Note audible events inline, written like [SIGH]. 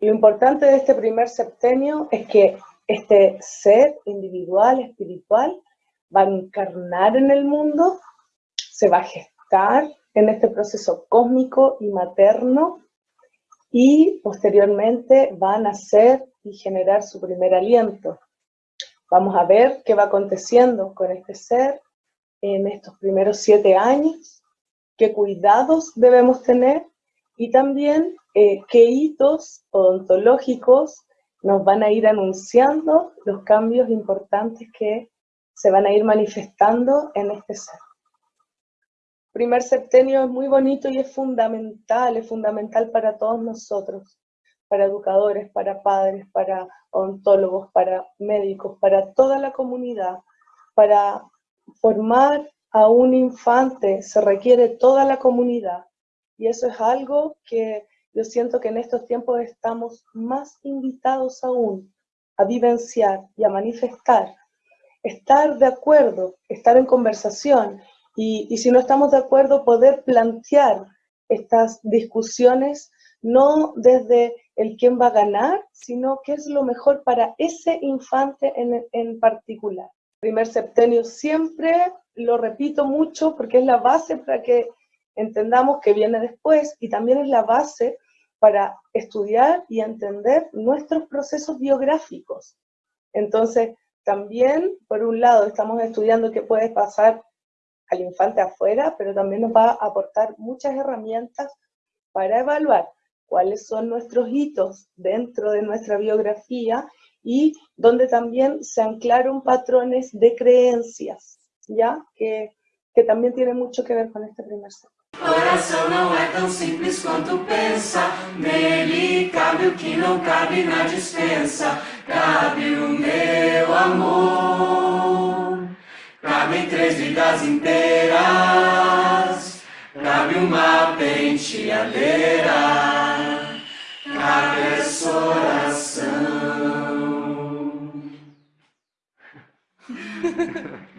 Lo importante de este primer septenio es que este ser individual, espiritual, va a encarnar en el mundo, se va a gestar en este proceso cósmico y materno y posteriormente va a nacer y generar su primer aliento. Vamos a ver qué va aconteciendo con este ser en estos primeros siete años, qué cuidados debemos tener y también eh, qué hitos odontológicos nos van a ir anunciando los cambios importantes que se van a ir manifestando en este ser. Primer septenio es muy bonito y es fundamental, es fundamental para todos nosotros, para educadores, para padres, para odontólogos, para médicos, para toda la comunidad, para formar a un infante se requiere toda la comunidad y eso es algo que yo siento que en estos tiempos estamos más invitados aún a vivenciar y a manifestar, estar de acuerdo, estar en conversación y, y si no estamos de acuerdo poder plantear estas discusiones no desde el quién va a ganar, sino qué es lo mejor para ese infante en, en particular. Primer septenio siempre lo repito mucho porque es la base para que entendamos que viene después y también es la base para estudiar y entender nuestros procesos biográficos. Entonces, también, por un lado, estamos estudiando qué puede pasar al infante afuera, pero también nos va a aportar muchas herramientas para evaluar cuáles son nuestros hitos dentro de nuestra biografía y donde también se anclaron patrones de creencias, ¿ya? Que, que también tiene mucho que ver con este primer sector. Coração não é tão simples quanto pensa. Nele cabe o que não cabe na dispensa. Cabe o meu amor. Cabem três vidas inteiras. Cabe uma penteadeira Cabe essa oração [LAUGHS]